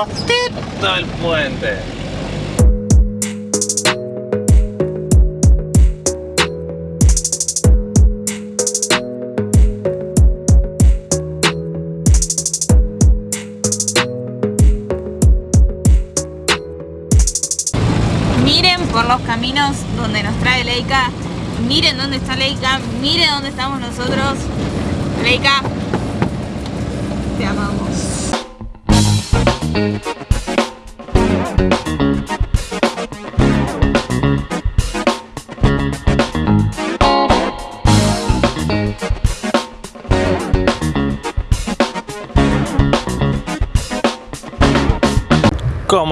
angostito el puente. Miren por los caminos donde nos trae Leica. Miren dónde está Leica. Miren dónde estamos nosotros. Leica, te amamos. ¿Cómo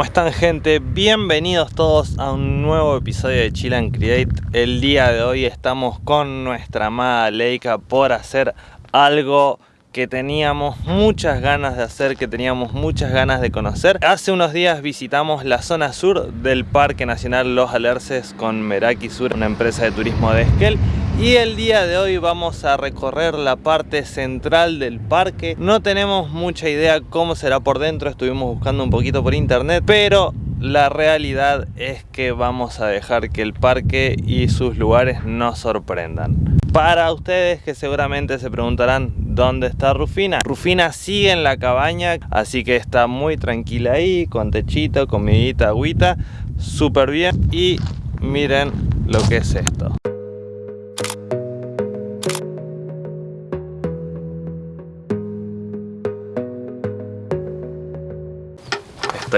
están gente? Bienvenidos todos a un nuevo episodio de Chill Create El día de hoy estamos con nuestra amada Leica por hacer algo que teníamos muchas ganas de hacer, que teníamos muchas ganas de conocer. Hace unos días visitamos la zona sur del Parque Nacional Los Alerces con Meraki Sur, una empresa de turismo de Esquel y el día de hoy vamos a recorrer la parte central del parque. No tenemos mucha idea cómo será por dentro, estuvimos buscando un poquito por internet Pero la realidad es que vamos a dejar que el parque y sus lugares nos sorprendan. Para ustedes que seguramente se preguntarán ¿Dónde está Rufina? Rufina sigue en la cabaña, así que está muy tranquila ahí Con techito, comidita, agüita Súper bien y miren lo que es esto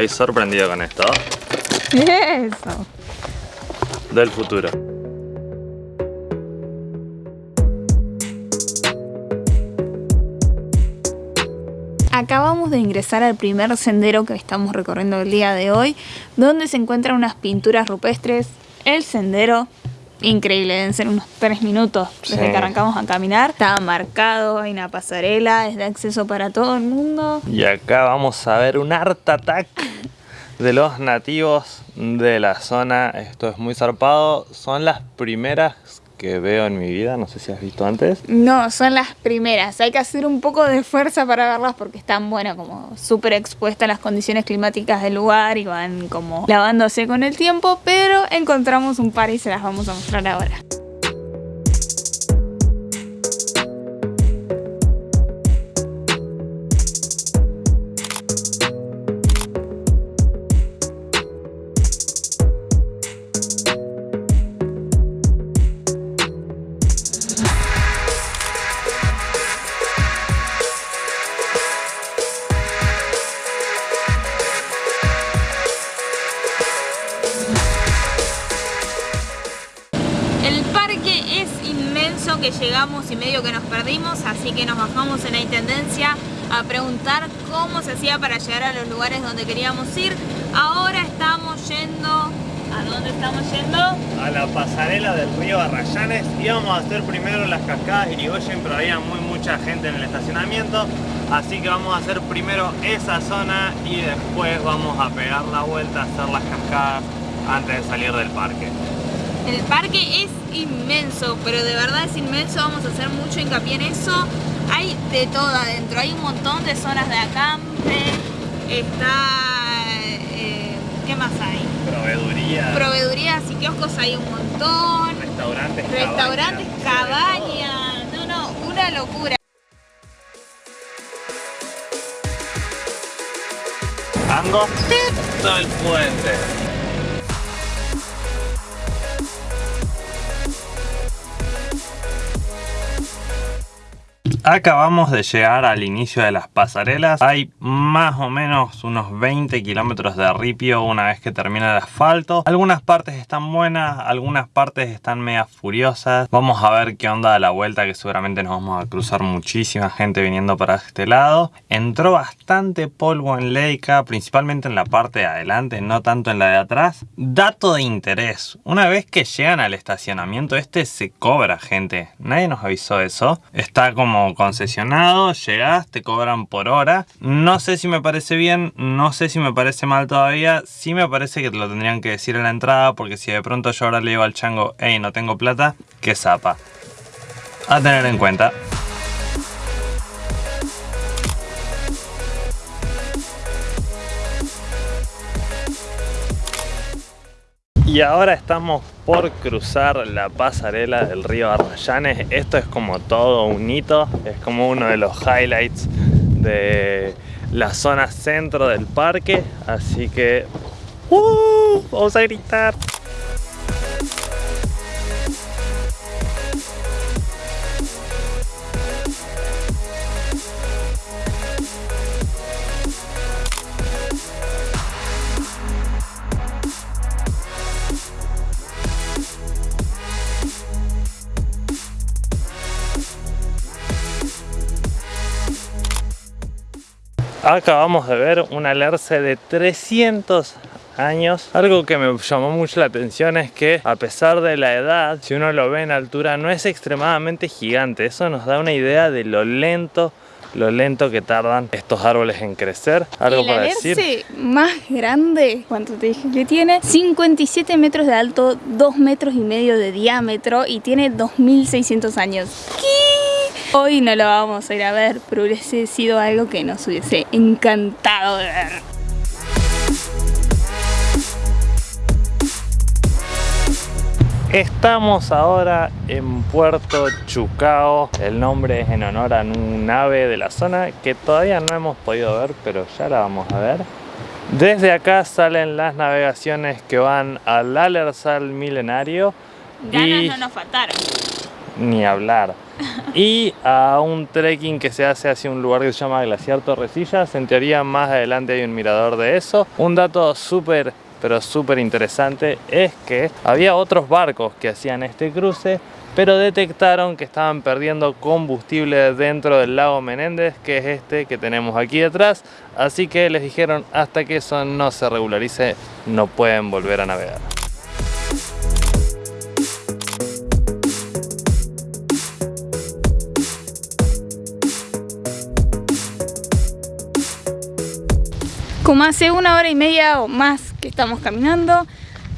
Estoy sorprendido con esto. Eso. Del futuro. Acabamos de ingresar al primer sendero que estamos recorriendo el día de hoy, donde se encuentran unas pinturas rupestres. El sendero, increíble, deben ser unos 3 minutos desde Sí. que arrancamos a caminar. Está marcado, hay una pasarela, es de acceso para todo el mundo. Y acá vamos a ver un art attack de los nativos de la zona. Esto es muy zarpado. Son las primeras que veo en mi vida. No sé si has visto antes. No, son las primeras. Hay que hacer un poco de fuerza para verlas porque están, bueno, como súper expuestas a las condiciones climáticas del lugar y van como lavándose con el tiempo, pero encontramos un par y se las vamos a mostrar ahora. Llegamos y medio que nos perdimos, así que nos bajamos en la intendencia a preguntar cómo se hacía para llegar a los lugares donde queríamos ir. Ahora estamos yendo... ¿A dónde estamos yendo? A la pasarela del río Arrayanes íbamos a hacer primero las cascadas Irigoyen, pero había muy mucha gente en el estacionamiento. Así que vamos a hacer primero esa zona y después vamos a pegar la vuelta a hacer las cascadas antes de salir del parque. El parque es inmenso, pero de verdad es inmenso, vamos a hacer mucho hincapié en eso. Hay de todo adentro, hay un montón de zonas de acampe, está... eh, ¿Qué más hay? Proveeduría, Proveedurías y kioscos hay un montón, restaurantes, restaurantes, cabañas, cabañas, no, no, una locura. Angostito el puente. Acabamos de llegar al inicio de las pasarelas. Hay más o menos unos 20 kilómetros de ripio una vez que termina el asfalto. Algunas partes están buenas, algunas partes están media furiosas. Vamos a ver qué onda a la vuelta que seguramente nos vamos a cruzar muchísima gente viniendo para este lado. Entró bastante polvo en Leica, principalmente en la parte de adelante, no tanto en la de atrás. Dato de interés, una vez que llegan al estacionamiento este se cobra gente. Nadie nos avisó eso. Está como concesionado, llegás, te cobran por hora. No sé si me parece bien, no sé si me parece mal todavía. Sí me parece que te lo tendrían que decir en la entrada porque si de pronto yo ahora le digo al chango, hey, no tengo plata, que zapa. A tener en cuenta. Y ahora estamos por cruzar la pasarela del río Arrayanes. Esto es como todo un hito, es como uno de los highlights de la zona centro del parque. Así que... ¡uh! Vamos a gritar. Acabamos de ver un alerce de 300 años. Algo que me llamó mucho la atención es que a pesar de la edad, si uno lo ve en altura, no es extremadamente gigante. Eso nos da una idea de lo lento lo lento que tardan estos árboles en crecer. ¿Algo el para decir? más grande, ¿cuánto te dije que tiene? 57 metros de alto, 2 metros y medio de diámetro y tiene 2600 años. ¿Qué? Hoy no lo vamos a ir a ver, pero hubiese sido algo que nos hubiese encantado de ver. Estamos ahora en Puerto Chucao. El nombre es en honor a un ave de la zona que todavía no hemos podido ver, pero ya la vamos a ver. Desde acá salen las navegaciones que van al Alersal milenario. Ganas no nos faltaron. Ni hablar. Y a un trekking que se hace hacia un lugar que se llama Glaciar Torrecillas. En teoría más adelante hay un mirador de eso. Un dato súper pero súper interesante es que había otros barcos que hacían este cruce pero detectaron que estaban perdiendo combustible dentro del lago Menéndez, que es este que tenemos aquí detrás, así que les dijeron hasta que eso no se regularice no pueden volver a navegar. Como hace una hora y media o más estamos caminando,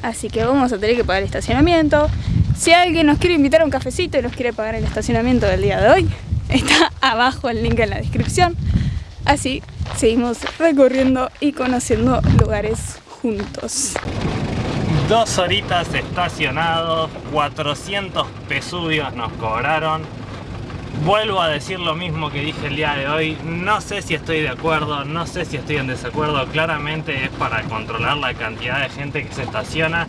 así que vamos a tener que pagar el estacionamiento. Si alguien nos quiere invitar a un cafecito y nos quiere pagar el estacionamiento del día de hoy, está abajo el link en la descripción. Así seguimos recorriendo y conociendo lugares juntos. Dos horitas estacionados, 400 pesudios nos cobraron Vuelvo a decir lo mismo que dije el día de hoy, no sé si estoy de acuerdo, no sé si estoy en desacuerdo, claramente es para controlar la cantidad de gente que se estaciona,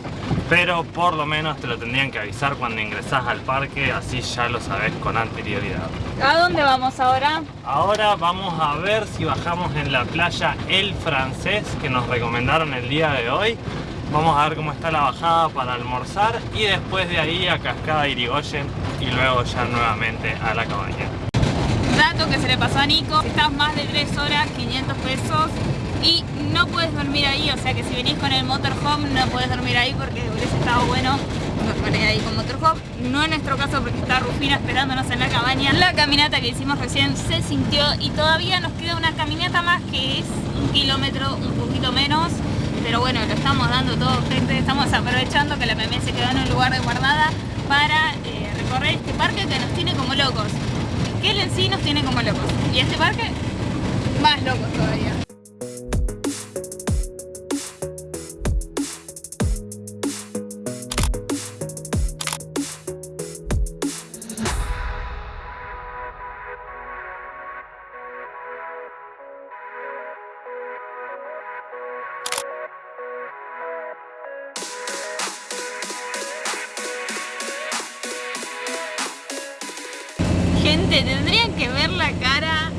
pero por lo menos te lo tendrían que avisar cuando ingresas al parque, así ya lo sabes con anterioridad. ¿A dónde vamos ahora? Ahora vamos a ver si bajamos en la playa El Francés, que nos recomendaron el día de hoy. Vamos a ver cómo está la bajada para almorzar y después de ahí a Cascada Irigoyen y luego ya nuevamente a la cabaña. Dato que se le pasó a Nico, estás más de 3 horas, 500 pesos y no puedes dormir ahí, o sea que si venís con el motorhome no puedes dormir ahí porque hubiese estado bueno dormir ahí con motorhome. No en nuestro caso porque está Rufina esperándonos en la cabaña. La caminata que hicimos recién se sintió y todavía nos queda una caminata más que es un kilómetro, un poquito menos pero bueno, lo estamos dando todo, gente, estamos aprovechando que la PMS se quedó en un lugar de guardada para eh, recorrer este parque que nos tiene como locos. Que él en sí nos tiene como locos. Y este parque, más locos todavía. Gente, tendrían que ver la cara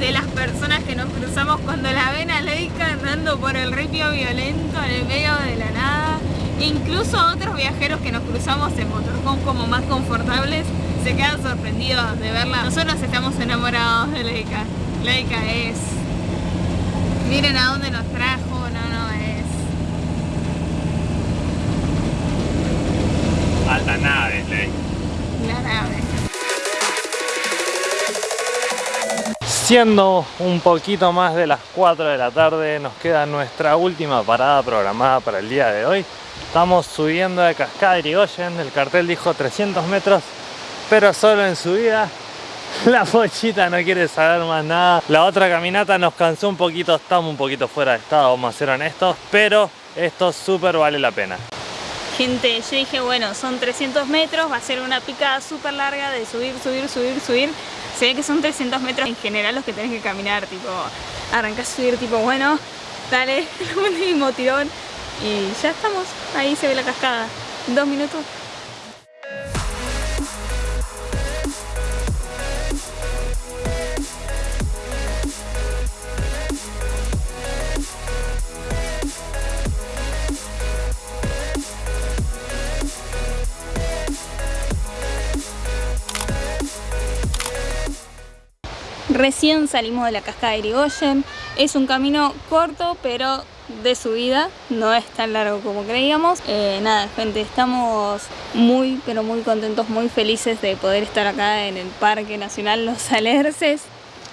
de las personas que nos cruzamos cuando la ven a Leica andando por el ripio violento en el medio de la nada. Incluso otros viajeros que nos cruzamos en motorhome como más confortables se quedan sorprendidos de verla. Nosotros estamos enamorados de Leica. Leica es... Miren a dónde nos trajo, no, no, es... Alta nave, Siendo un poquito más de las 4 de la tarde, nos queda nuestra última parada programada para el día de hoy. Estamos subiendo de Cascada Irigoyen, el cartel dijo 300 metros, pero solo en subida. La pochita no quiere saber más nada. La otra caminata nos cansó un poquito, estamos un poquito fuera de estado, vamos a ser honestos, pero esto súper vale la pena. Gente, yo dije, bueno, son 300 metros, va a ser una picada súper larga de subir, subir, subir, subir. Se ve que son 300 metros en general los que tenés que caminar, tipo, arrancás a subir, tipo, bueno, dale, el último tirón. Y ya estamos, ahí se ve la cascada. Dos minutos. Recién salimos de la cascada de Irigoyen. Es un camino corto, pero de subida. No es tan largo como creíamos. Eh, nada, gente, estamos muy, pero muy contentos, muy felices de poder estar acá en el Parque Nacional Los Alerces.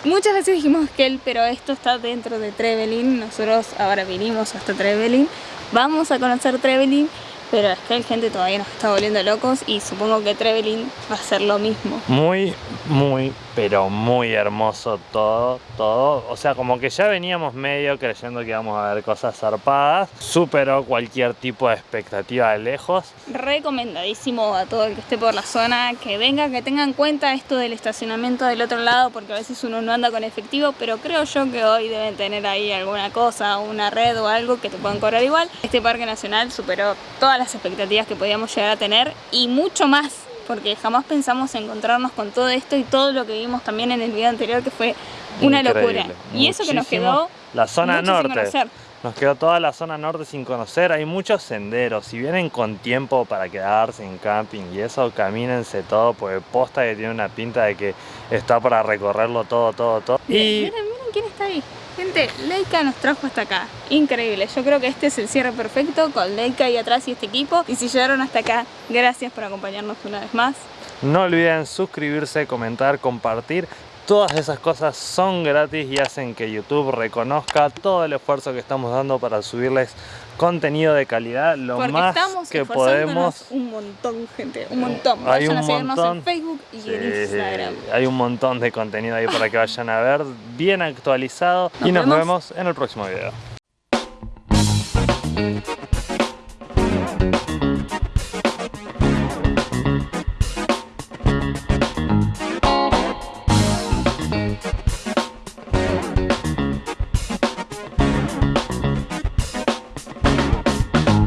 Muchas veces dijimos que él, pero esto está dentro de Trevelin. Nosotros ahora vinimos hasta Trevelin. Vamos a conocer Trevelin pero es que hay gente todavía nos está volviendo locos y supongo que Trevelin va a ser lo mismo. Muy, muy, pero muy hermoso todo, todo. O sea, como que ya veníamos medio creyendo que íbamos a ver cosas zarpadas. Superó cualquier tipo de expectativa de lejos. Recomendadísimo a todo el que esté por la zona que venga, que tenga en cuenta esto del estacionamiento del otro lado, porque a veces uno no anda con efectivo, pero creo yo que hoy deben tener ahí alguna cosa, una red o algo que te puedan cobrar igual. Este parque nacional superó todas las expectativas que podíamos llegar a tener y mucho más porque jamás pensamos encontrarnos con todo esto y todo lo que vimos también en el video anterior que fue una locura. Y eso que nos quedó la zona norte. Nos quedó toda la zona norte sin conocer, hay muchos senderos, si vienen con tiempo para quedarse en camping y eso, camínense todo, porque posta que tiene una pinta de que está para recorrerlo todo, todo, todo. Y... Miren, miren quién está ahí. Gente, Leica nos trajo hasta acá. Increíble. Yo creo que este es el cierre perfecto con Leica ahí atrás y este equipo. Y si llegaron hasta acá, gracias por acompañarnos una vez más. No olviden suscribirse, comentar, compartir. Todas esas cosas son gratis y hacen que YouTube reconozca todo el esfuerzo que estamos dando para subirles contenido de calidad lo más que podemos. Un montón, gente, un montón. Hay un montón. en Facebook y en Instagram. hay un montón de contenido ahí para que vayan a ver, bien actualizado. y nos vemos en el próximo video.